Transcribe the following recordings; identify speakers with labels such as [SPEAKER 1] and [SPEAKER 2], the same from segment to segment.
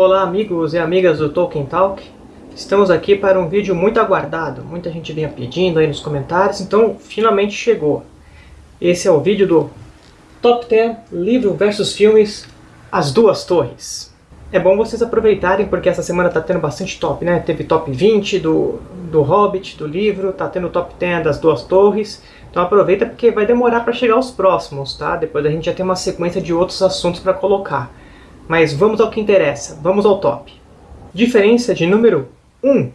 [SPEAKER 1] Olá amigos e amigas do Tolkien Talk. Estamos aqui para um vídeo muito aguardado. Muita gente vinha pedindo aí nos comentários, então finalmente chegou. Esse é o vídeo do Top 10 Livro versus Filmes As Duas Torres. É bom vocês aproveitarem porque essa semana tá tendo bastante top, né? Teve top 20 do, do Hobbit, do livro, tá tendo top 10 das Duas Torres. Então aproveita porque vai demorar para chegar os próximos, tá? Depois a gente já tem uma sequência de outros assuntos para colocar. Mas vamos ao que interessa, vamos ao top. Diferença de número 1.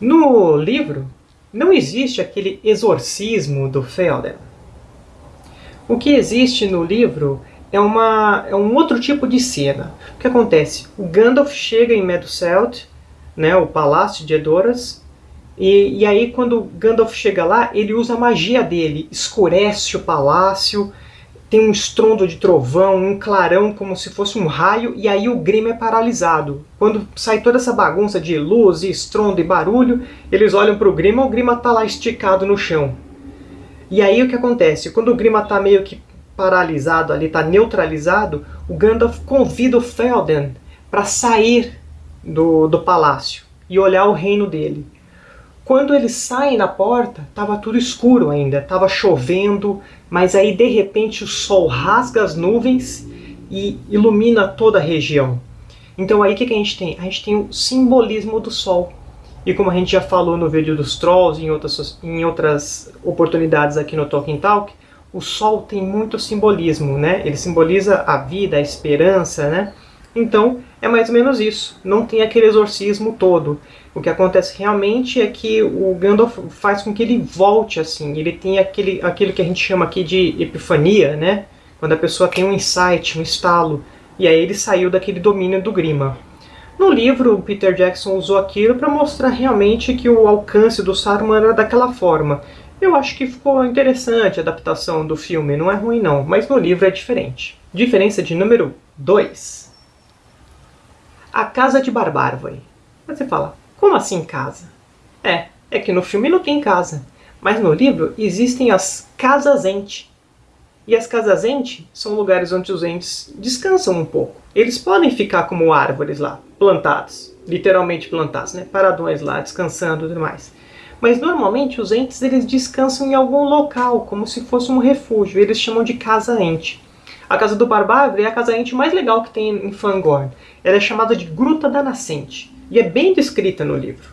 [SPEAKER 1] No livro, não existe aquele exorcismo do Felden. O que existe no livro é, uma, é um outro tipo de cena. O que acontece? O Gandalf chega em Meduseld, né, o palácio de Edoras, e, e aí quando Gandalf chega lá, ele usa a magia dele, escurece o palácio, tem um estrondo de trovão, um clarão como se fosse um raio, e aí o Grima é paralisado. Quando sai toda essa bagunça de luz, e estrondo e barulho, eles olham para o Grima, o Grima está lá esticado no chão. E aí o que acontece? Quando o Grima está meio que paralisado ali, está neutralizado, o Gandalf convida o Felden para sair do, do palácio e olhar o reino dele. Quando eles saem na porta, estava tudo escuro ainda, estava chovendo, mas aí de repente o sol rasga as nuvens e ilumina toda a região. Então aí o que, que a gente tem? A gente tem o simbolismo do sol. E como a gente já falou no vídeo dos Trolls e em outras, em outras oportunidades aqui no Tolkien Talk, o sol tem muito simbolismo, né? Ele simboliza a vida, a esperança, né? Então, é mais ou menos isso. Não tem aquele exorcismo todo. O que acontece realmente é que o Gandalf faz com que ele volte assim. Ele tem aquele, aquilo que a gente chama aqui de epifania, né? Quando a pessoa tem um insight, um estalo. E aí ele saiu daquele domínio do Grima. No livro, Peter Jackson usou aquilo para mostrar realmente que o alcance do Saruman era daquela forma. Eu acho que ficou interessante a adaptação do filme, não é ruim não, mas no livro é diferente. Diferença de número 2. A Casa de Barbárvore. Você fala, como assim casa? É, é que no filme não tem casa, mas no livro existem as casas ente. E as casas ente são lugares onde os entes descansam um pouco. Eles podem ficar como árvores lá, plantados, literalmente plantados, né? paradões lá, descansando e tudo mais. Mas normalmente os entes eles descansam em algum local, como se fosse um refúgio. Eles chamam de casa ente. A Casa do Barbárvore é a casa ente mais legal que tem em Fangorn. Ela é chamada de Gruta da Nascente e é bem descrita no livro.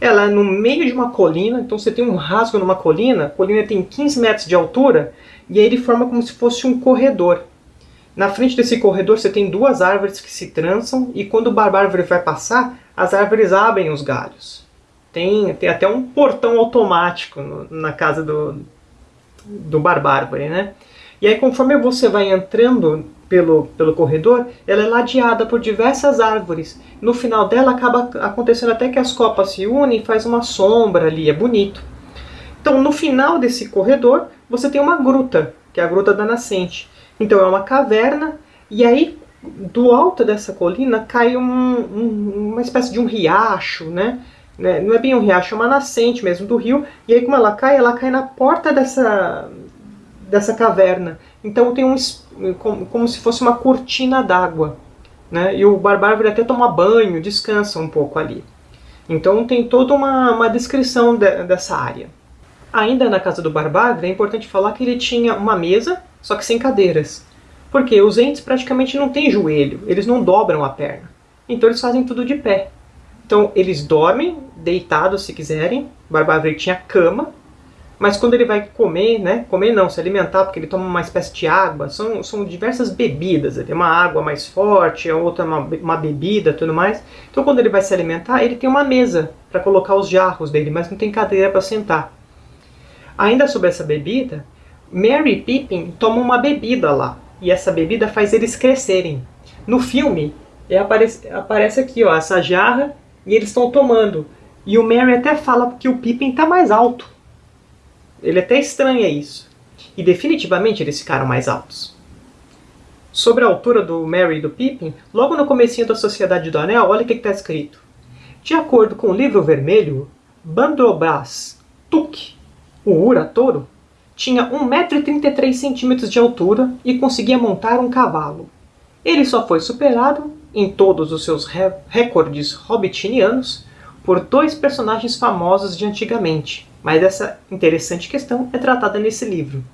[SPEAKER 1] Ela é no meio de uma colina, então você tem um rasgo numa colina, a colina tem 15 metros de altura e aí ele forma como se fosse um corredor. Na frente desse corredor você tem duas árvores que se trançam e quando o barbárvore vai passar, as árvores abrem os galhos. Tem, tem até um portão automático no, na casa do, do barbárvore, né? E aí conforme você vai entrando pelo, pelo corredor, ela é ladeada por diversas árvores. No final dela acaba acontecendo até que as copas se unem e faz uma sombra ali, é bonito. Então no final desse corredor você tem uma gruta, que é a Gruta da Nascente. Então é uma caverna e aí do alto dessa colina cai um, um, uma espécie de um riacho, né? né? Não é bem um riacho, é uma nascente mesmo do rio. E aí como ela cai, ela cai na porta dessa, dessa caverna. Então tem um como, como se fosse uma cortina d'água. Né? E o barbárvore até toma banho, descansa um pouco ali. Então tem toda uma, uma descrição de, dessa área. Ainda na casa do barbárvore é importante falar que ele tinha uma mesa, só que sem cadeiras. Porque os entes praticamente não têm joelho, eles não dobram a perna. Então eles fazem tudo de pé. Então eles dormem deitados se quiserem. O barbárvore tinha cama, mas quando ele vai comer, né, comer não, se alimentar, porque ele toma uma espécie de água, são, são diversas bebidas, tem uma água mais forte, a outra uma, uma bebida tudo mais. Então quando ele vai se alimentar, ele tem uma mesa para colocar os jarros dele, mas não tem cadeira para sentar. Ainda sobre essa bebida, Mary Pippin tomam uma bebida lá, e essa bebida faz eles crescerem. No filme, é, aparece, aparece aqui ó, essa jarra, e eles estão tomando. E o Mary até fala que o Pippin está mais alto. Ele até estranha isso. E definitivamente eles ficaram mais altos. Sobre a altura do Merry e do Pippin, logo no comecinho da Sociedade do Anel, olha o que está escrito. De acordo com o livro vermelho, Bandrobras Tuk, o Ura-touro, tinha 1,33m de altura e conseguia montar um cavalo. Ele só foi superado, em todos os seus re recordes hobbitinianos, por dois personagens famosos de antigamente, mas essa interessante questão é tratada nesse livro.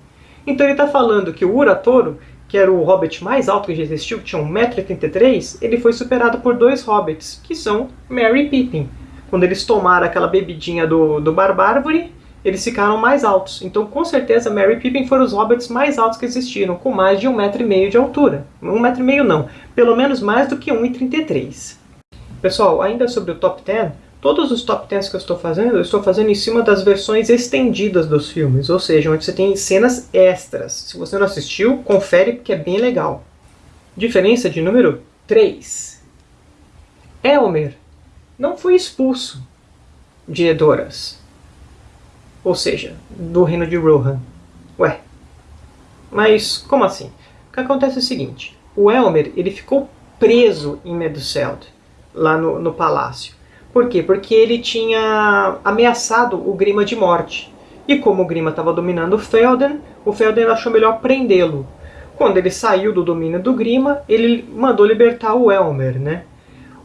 [SPEAKER 1] Então ele está falando que o Uratoro, que era o hobbit mais alto que já existiu, que tinha 1,83m, ele foi superado por dois hobbits, que são Merry e Pippin. Quando eles tomaram aquela bebidinha do, do Barbárvore, eles ficaram mais altos. Então, com certeza, Merry e Pippin foram os hobbits mais altos que existiram, com mais de um metro e meio de altura. Um metro e meio não, pelo menos mais do que 1,33. Pessoal, ainda sobre o top 10, todos os top 10 que eu estou fazendo, eu estou fazendo em cima das versões estendidas dos filmes, ou seja, onde você tem cenas extras. Se você não assistiu, confere porque é bem legal. Diferença de número 3. Elmer não foi expulso de Edoras ou seja, do reino de Rohan. Ué, mas como assim? O que acontece é o seguinte, o Elmer ele ficou preso em Meduseld, lá no, no palácio. Por quê? Porque ele tinha ameaçado o Grima de morte. E como o Grima estava dominando o Felden, o Felden achou melhor prendê-lo. Quando ele saiu do domínio do Grima, ele mandou libertar o Elmer, né?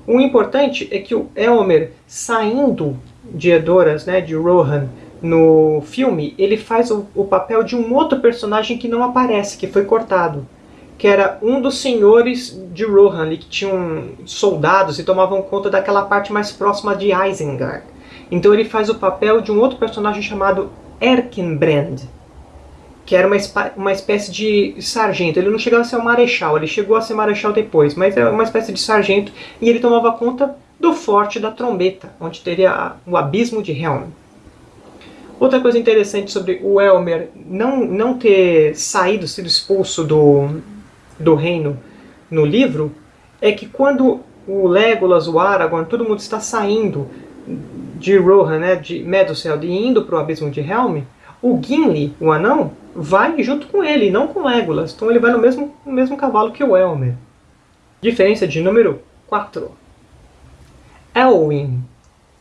[SPEAKER 1] O importante é que o Elmer, saindo de Edoras, né, de Rohan, no filme, ele faz o, o, papel de um outro personagem que não aparece, que foi cortado. Que era um dos senhores de Rohan, que tinham soldados e tomavam conta daquela parte mais próxima de Isengard. Então ele faz o papel de um outro personagem chamado Erkenbrand, que era uma, uma espécie de sargento. Ele não chegava a ser um marechal, ele chegou a ser marechal depois, mas era uma espécie de sargento e ele tomava conta do Forte da Trombeta, onde teria o Abismo de Helm. Outra coisa interessante sobre o Elmer não, não ter saído, sido expulso do, do reino no livro, é que quando o Legolas, o Aragorn, todo mundo está saindo de Rohan, né, de Meduseld, e indo para o Abismo de Helm, o Gimli, o anão, vai junto com ele, não com Legolas. Então ele vai no mesmo, no mesmo cavalo que o Elmer. Diferença de número 4. Elwyn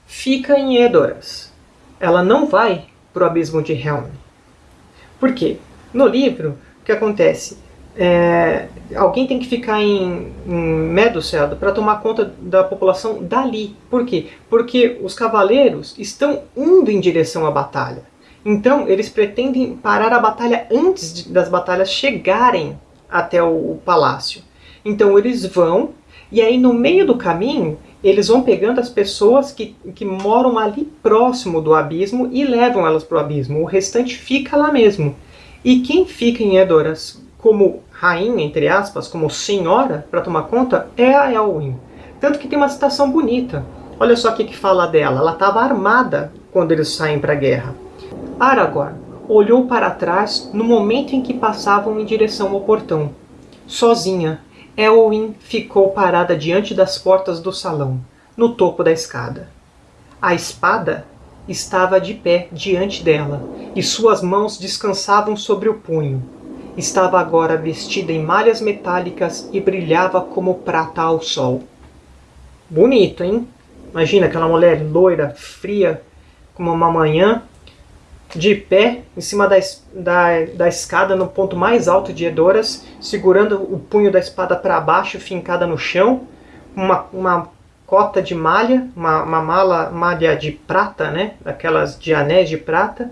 [SPEAKER 1] fica em Edoras. Ela não vai para o abismo de Helm. Por quê? No livro, o que acontece? É, alguém tem que ficar em, em para tomar conta da população dali. Por quê? Porque os cavaleiros estão indo em direção à batalha. Então, eles pretendem parar a batalha antes de, das batalhas chegarem até o, o palácio. Então, eles vão, e aí no meio do caminho, eles vão pegando as pessoas que, que moram ali próximo do abismo e levam elas para o abismo. O restante fica lá mesmo. E quem fica em Edoras como rainha, entre aspas, como senhora, para tomar conta, é a Elwyn. Tanto que tem uma citação bonita. Olha só o que, fala dela. Ela estava armada quando eles saem para a guerra. Aragorn olhou para trás no momento em que passavam em direção ao portão. Sozinha, Elwyn ficou parada diante das portas do salão, no topo da escada. A espada estava de pé diante dela, e suas mãos descansavam sobre o punho. Estava agora vestida em malhas metálicas e brilhava como prata ao sol. Bonito, hein? Imagina aquela mulher loira, fria, como uma manhã, de pé em cima da, da, da escada no ponto mais alto de Edoras, segurando o punho da espada para baixo, fincada no chão, uma, uma cota de malha, uma, uma mala, malha de prata, né? Aquelas de anéis de prata,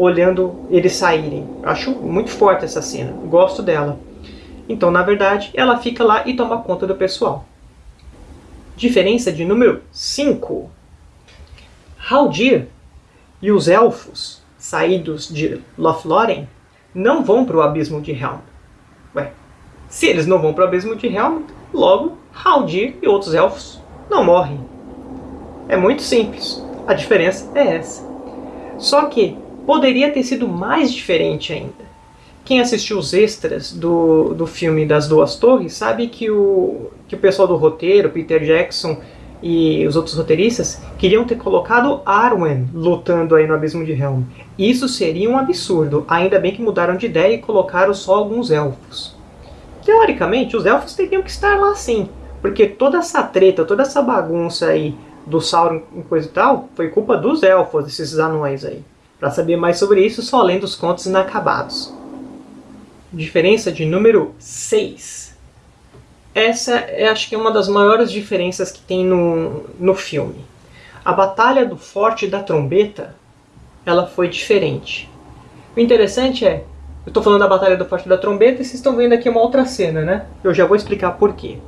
[SPEAKER 1] olhando eles saírem. Acho muito forte essa cena, gosto dela. Então, na verdade, ela fica lá e toma conta do pessoal. Diferença de número 5. Haldir e os elfos saídos de Lothlórien não vão para o abismo de Helm. Ué, se eles não vão para o abismo de Helm, logo Haldir e outros elfos não morrem. É muito simples. A diferença é essa. Só que poderia ter sido mais diferente ainda. Quem assistiu os extras do, do filme das Duas Torres sabe que o, que o pessoal do roteiro, Peter Jackson e os outros roteiristas queriam ter colocado Arwen lutando aí no Abismo de Helm. Isso seria um absurdo, ainda bem que mudaram de ideia e colocaram só alguns elfos. Teoricamente, os elfos teriam que estar lá sim, porque toda essa treta, toda essa bagunça aí do Sauron e coisa e tal, foi culpa dos elfos, desses anões aí. Para saber mais sobre isso, só lendo os contos inacabados. Diferença de número 6. essa é acho que é uma das maiores diferenças que tem no, no filme. A batalha do Forte da Trombeta, ela foi diferente. O interessante é, eu estou falando da Batalha do Forte da Trombeta e vocês estão vendo aqui uma outra cena, né? Eu já vou explicar por quê.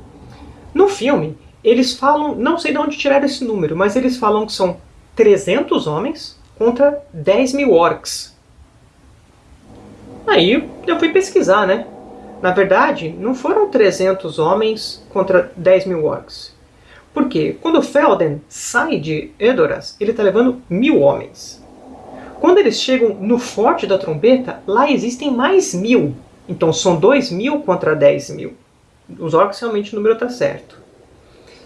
[SPEAKER 1] No filme, eles falam, não sei de onde tiraram esse número, mas eles falam que são 300 homens contra 10 mil orcs. Aí eu fui pesquisar, né? Na verdade, não foram 300 homens contra 10 mil orcs. Por quê? Quando Felden sai de Edoras, ele está levando mil homens. Quando eles chegam no Forte da Trombeta, lá existem mais mil. Então são 2 mil contra 10 mil. Os orcs realmente o número está certo.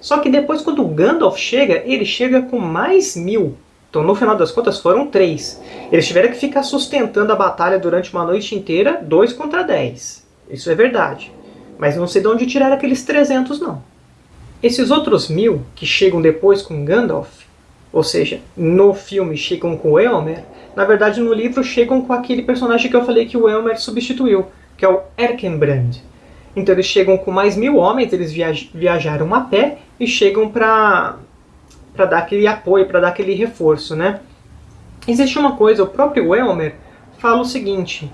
[SPEAKER 1] Só que depois, quando Gandalf chega, ele chega com mais mil. Então, no final das contas, foram três. Eles tiveram que ficar sustentando a batalha durante uma noite inteira, dois contra dez. Isso é verdade. Mas não sei de onde tiraram aqueles 300, não. Esses outros mil que chegam depois com Gandalf, ou seja, no filme chegam com Elmer, na verdade no livro chegam com aquele personagem que eu falei que o Elmer substituiu, que é o Erkenbrand. Então eles chegam com mais mil homens, eles viajaram a pé e chegam para dar aquele apoio, para dar aquele reforço. Né? Existe uma coisa, o próprio Elmer fala o seguinte,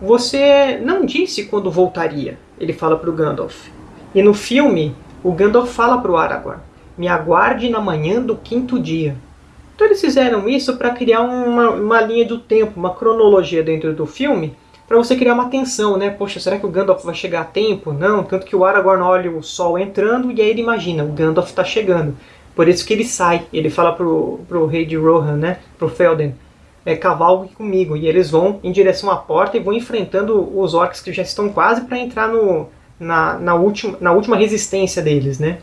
[SPEAKER 1] você não disse quando voltaria, ele fala para o Gandalf. E no filme, o Gandalf fala para o Aragorn, me aguarde na manhã do quinto dia. Então eles fizeram isso para criar uma, uma linha do tempo, uma cronologia dentro do filme, para você criar uma tensão, né? Poxa, será que o Gandalf vai chegar a tempo? Não, tanto que o Aragorn olha o sol entrando e aí ele imagina, o Gandalf está chegando. Por isso que ele sai, ele fala pro, pro rei de Rohan, né? Pro Felden, é, cavalgue comigo. E eles vão em direção à porta e vão enfrentando os orcs que já estão quase para entrar no, na, na, última, na última resistência deles, né?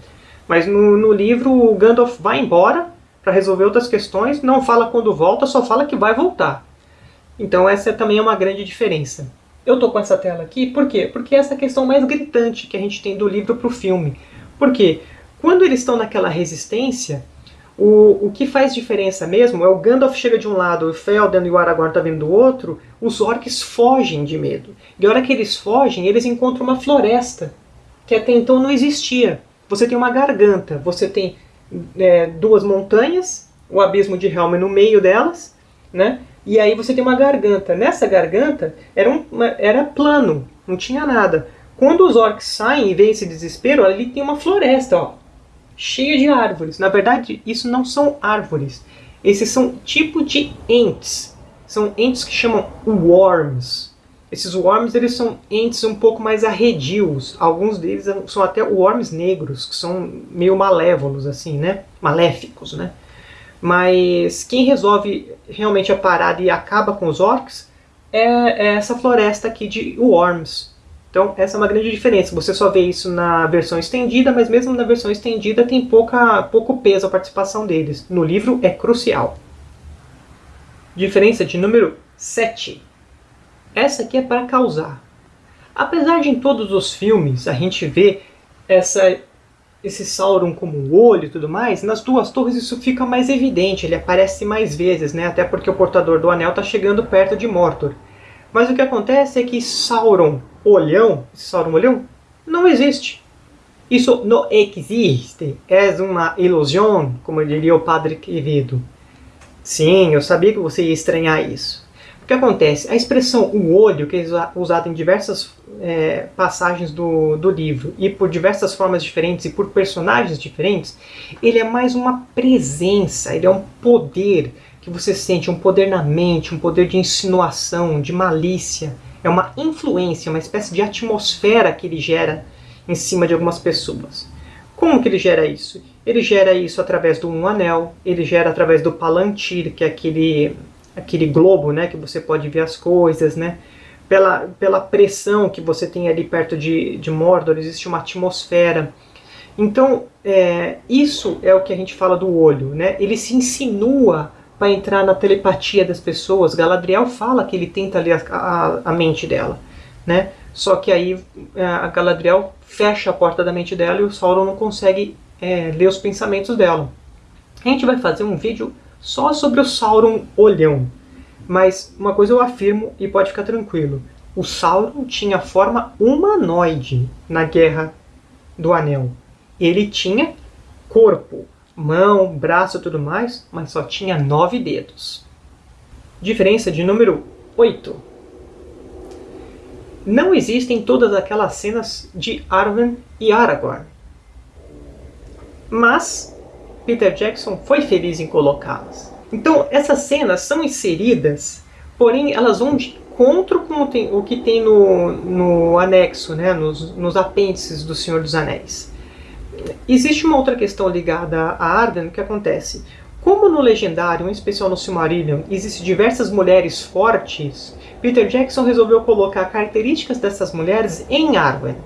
[SPEAKER 1] Mas no, no livro o Gandalf vai embora para resolver outras questões, não fala quando volta, só fala que vai voltar. Então essa também é uma grande diferença. Eu estou com essa tela aqui, por quê? Porque é essa questão mais gritante que a gente tem do livro para o filme. Porque quando eles estão naquela resistência, o, o que faz diferença mesmo é o Gandalf chega de um lado, o Felden e o Aragorn tá vindo do outro, os orcs fogem de medo. E a hora que eles fogem, eles encontram uma floresta, que até então não existia. Você tem uma garganta, você tem é, duas montanhas, o abismo de Helm no meio delas, né? E aí você tem uma garganta. Nessa garganta era, um, era plano, não tinha nada. Quando os orcs saem e veem esse desespero, ali tem uma floresta, ó, cheia de árvores. Na verdade, isso não são árvores. Esses são tipo de entes. São entes que chamam worms. Esses worms eles são entes um pouco mais arredios. Alguns deles são até worms negros, que são meio malévolos, assim, né? Maléficos, né? Mas quem resolve realmente a parada e acaba com os orcs é, é essa floresta aqui de Worms. Então essa é uma grande diferença. Você só vê isso na versão estendida, mas mesmo na versão estendida tem pouca, pouco peso a participação deles. No livro é crucial. Diferença de número 7. Essa aqui é para causar. Apesar de em todos os filmes a gente ver essa esse Sauron como o olho e tudo mais, nas duas torres isso fica mais evidente, ele aparece mais vezes, né? até porque o portador do anel está chegando perto de Mordor. Mas o que acontece é que Sauron olhão, Sauron olhão, não existe. Isso não existe, é uma ilusão, como diria o padre Quevedo. Sim, eu sabia que você ia estranhar isso. O que acontece? A expressão o olho, que é usada em diversas é, passagens do, do livro e por diversas formas diferentes e por personagens diferentes, ele é mais uma presença, ele é um poder que você sente, um poder na mente, um poder de insinuação, de malícia. É uma influência, uma espécie de atmosfera que ele gera em cima de algumas pessoas. Como que ele gera isso? Ele gera isso através do um anel, ele gera através do palantir, que é aquele aquele globo, né, que você pode ver as coisas, né? Pela, pela pressão que você tem ali perto de, de Mordor, existe uma atmosfera. Então, é, isso é o que a gente fala do olho, né? Ele se insinua para entrar na telepatia das pessoas. Galadriel fala que ele tenta ler a, a, a mente dela, né? Só que aí é, a Galadriel fecha a porta da mente dela e o Sauron não consegue é, ler os pensamentos dela. A gente vai fazer um vídeo só sobre o Sauron olhão. Mas uma coisa eu afirmo e pode ficar tranquilo. O Sauron tinha forma humanoide na Guerra do anel. Ele tinha corpo, mão, braço e tudo mais, mas só tinha nove dedos. Diferença de número 8. Não existem todas aquelas cenas de Arwen e Aragorn. Mas Peter Jackson foi feliz em colocá-las. Então, essas cenas são inseridas, porém elas vão de encontro com o que tem no, no anexo, né, nos, nos apêndices do Senhor dos Anéis. Existe uma outra questão ligada a Arden que acontece. Como no Legendário, em especial no Silmarillion, existem diversas mulheres fortes, Peter Jackson resolveu colocar características dessas mulheres em Arwen.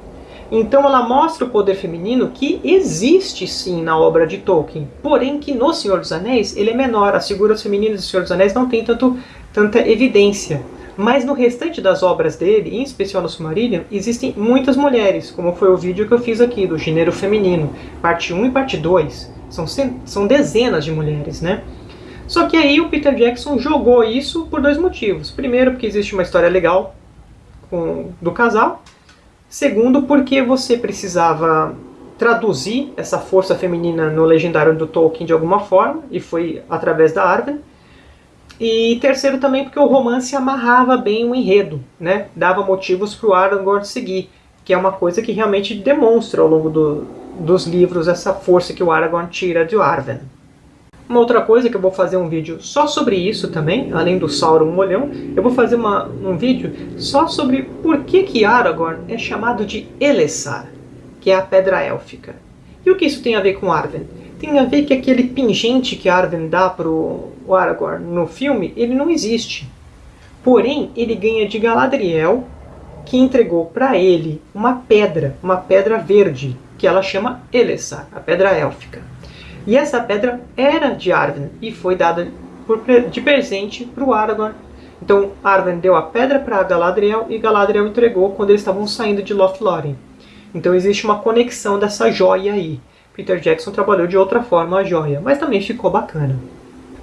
[SPEAKER 1] Então ela mostra o poder feminino que existe sim na obra de Tolkien, porém que no Senhor dos Anéis ele é menor, as figuras femininas do Senhor dos Anéis não têm tanto, tanta evidência. Mas no restante das obras dele, em especial no Silmarillion, existem muitas mulheres, como foi o vídeo que eu fiz aqui, do gênero feminino, parte 1 e parte 2. São, são dezenas de mulheres, né? Só que aí o Peter Jackson jogou isso por dois motivos. Primeiro, porque existe uma história legal com, do casal. Segundo, porque você precisava traduzir essa força feminina no legendário do Tolkien de alguma forma, e foi através da Arwen. E terceiro também porque o romance amarrava bem o enredo, né? dava motivos para o Aragorn seguir, que é uma coisa que realmente demonstra ao longo do, dos livros essa força que o Aragorn tira de Arwen. Uma outra coisa que eu vou fazer um vídeo só sobre isso também, além do Sauron Molhão, eu vou fazer uma, um vídeo só sobre por que, que Aragorn é chamado de Elessar, que é a Pedra Élfica. E o que isso tem a ver com Arwen? Tem a ver que aquele pingente que Arwen dá pro Aragorn no filme, ele não existe. Porém, ele ganha de Galadriel, que entregou para ele uma pedra, uma pedra verde, que ela chama Elessar, a pedra élfica. E essa pedra era de Arwen e foi dada por, de presente para o Aragorn. Então Arwen deu a pedra para Galadriel e Galadriel entregou quando eles estavam saindo de Lothlórien. Então existe uma conexão dessa joia aí. Peter Jackson trabalhou de outra forma a joia, mas também ficou bacana.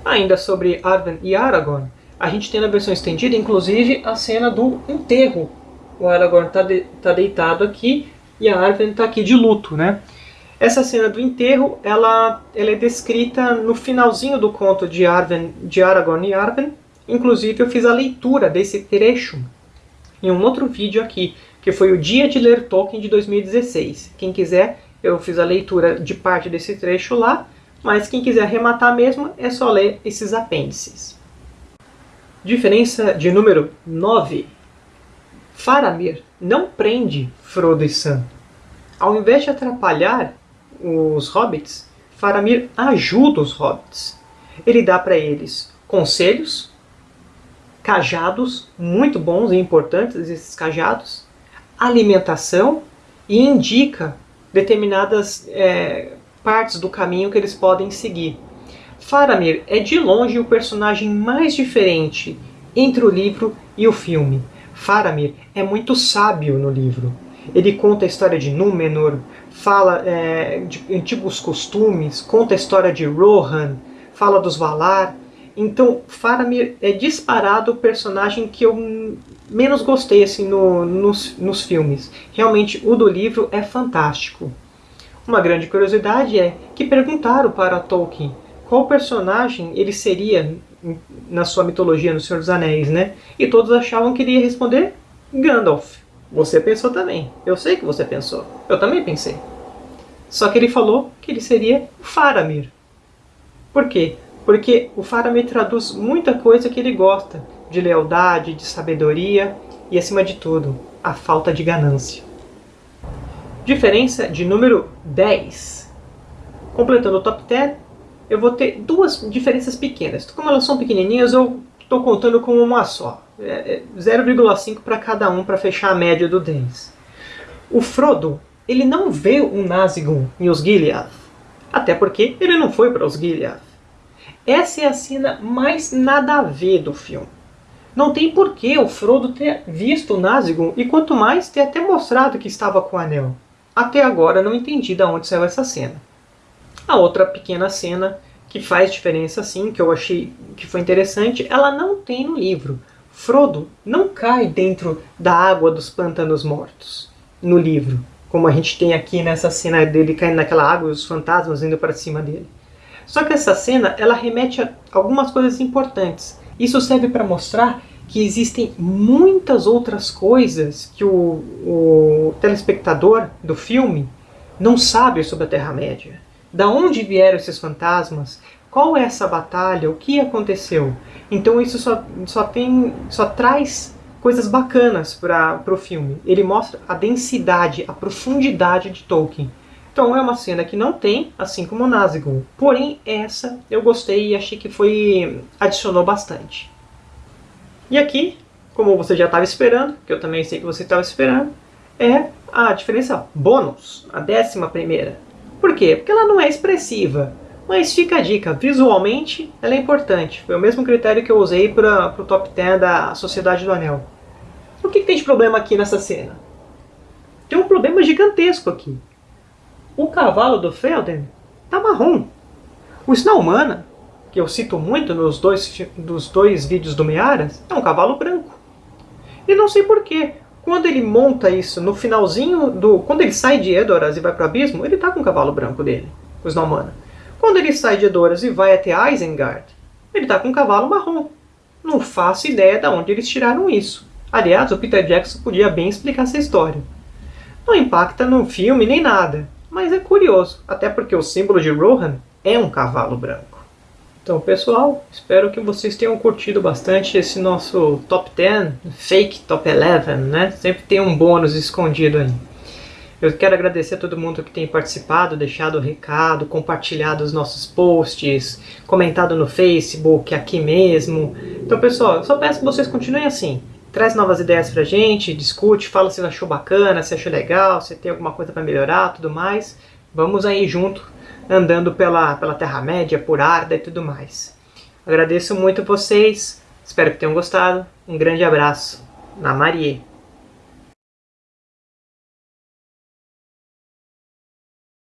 [SPEAKER 1] Ainda sobre Arwen e Aragorn, a gente tem na versão estendida, inclusive, a cena do enterro. O Aragorn está de, tá deitado aqui e a Arwen está aqui de luto, né? Essa cena do enterro, ela, ela é descrita no finalzinho do conto de, Arwen, de Aragorn e Arwen. Inclusive, eu fiz a leitura desse trecho em um outro vídeo aqui, que foi o Dia de Ler Tolkien de 2016. Quem quiser eu fiz a leitura de parte desse trecho lá, mas quem quiser arrematar mesmo é só ler esses apêndices. Diferença de número 9. Faramir não prende Frodo e Sam. Ao invés de atrapalhar os hobbits, Faramir ajuda os hobbits. Ele dá para eles conselhos, cajados muito bons e importantes, esses cajados, alimentação e indica determinadas é, partes do caminho que eles podem seguir. Faramir é de longe o personagem mais diferente entre o livro e o filme. Faramir é muito sábio no livro. Ele conta a história de Númenor, fala é, de antigos costumes, conta a história de Rohan, fala dos Valar. Então, Faramir é disparado o personagem que eu menos gostei assim, no, nos, nos filmes. Realmente, o do livro é fantástico. Uma grande curiosidade é que perguntaram para Tolkien qual personagem ele seria na sua mitologia, no Senhor dos Anéis, né? E todos achavam que ele ia responder Gandalf. Você pensou também. Eu sei que você pensou. Eu também pensei. Só que ele falou que ele seria Faramir. Por quê? Porque o Faramir traduz muita coisa que ele gosta, de lealdade, de sabedoria e, acima de tudo, a falta de ganância. Diferença de número 10. Completando o top 10, eu vou ter duas diferenças pequenas. Como elas são pequenininhas, eu estou contando como uma só. É 0,5 é para cada um para fechar a média do 10. O Frodo, ele não vê o Nazgûl e os Gilead. Até porque ele não foi para os Gilead. Essa é a cena mais nada a ver do filme. Não tem porquê o Frodo ter visto o Nazgûl e quanto mais ter até mostrado que estava com o anel. Até agora não entendi de onde saiu essa cena. A outra pequena cena que faz diferença sim, que eu achei que foi interessante, ela não tem no livro. Frodo não cai dentro da água dos pântanos mortos no livro, como a gente tem aqui nessa cena dele caindo naquela água e os fantasmas indo para cima dele. Só que essa cena, ela remete a algumas coisas importantes. Isso serve para mostrar que existem muitas outras coisas que o, o telespectador do filme não sabe sobre a Terra-média. Da onde vieram esses fantasmas? Qual é essa batalha? O que aconteceu? Então isso só, só, tem, só traz coisas bacanas para o filme. Ele mostra a densidade, a profundidade de Tolkien. Então é uma cena que não tem, assim como Nazgûl. Porém, essa eu gostei e achei que foi adicionou bastante. E aqui, como você já estava esperando, que eu também sei que você estava esperando, é a diferença bônus, a décima primeira. Por quê? Porque ela não é expressiva. Mas fica a dica, visualmente ela é importante. Foi o mesmo critério que eu usei para o top 10 da Sociedade do Anel. O que, que tem de problema aqui nessa cena? Tem um problema gigantesco aqui. O cavalo do Felden tá marrom. O Snaumana, que eu cito muito nos dois, dos dois vídeos do Mearas, é um cavalo branco. E não sei porquê. Quando ele monta isso no finalzinho do... Quando ele sai de Edoras e vai para o abismo, ele tá com o cavalo branco dele, o Snaumana. Quando ele sai de Edoras e vai até Isengard, ele tá com um cavalo marrom. Não faço ideia de onde eles tiraram isso. Aliás, o Peter Jackson podia bem explicar essa história. Não impacta no filme nem nada, mas é curioso, até porque o símbolo de Rohan é um cavalo branco. Então, pessoal, espero que vocês tenham curtido bastante esse nosso Top 10, Fake Top 11, né? Sempre tem um bônus escondido aí. Eu quero agradecer a todo mundo que tem participado, deixado o recado, compartilhado os nossos posts, comentado no Facebook, aqui mesmo. Então, pessoal, eu só peço que vocês continuem assim. Traz novas ideias pra gente, discute, fala se achou bacana, se achou legal, se tem alguma coisa para melhorar, tudo mais. Vamos aí junto andando pela, pela Terra-média, por Arda e tudo mais. Agradeço muito vocês, espero que tenham gostado. Um grande abraço. Na Marie.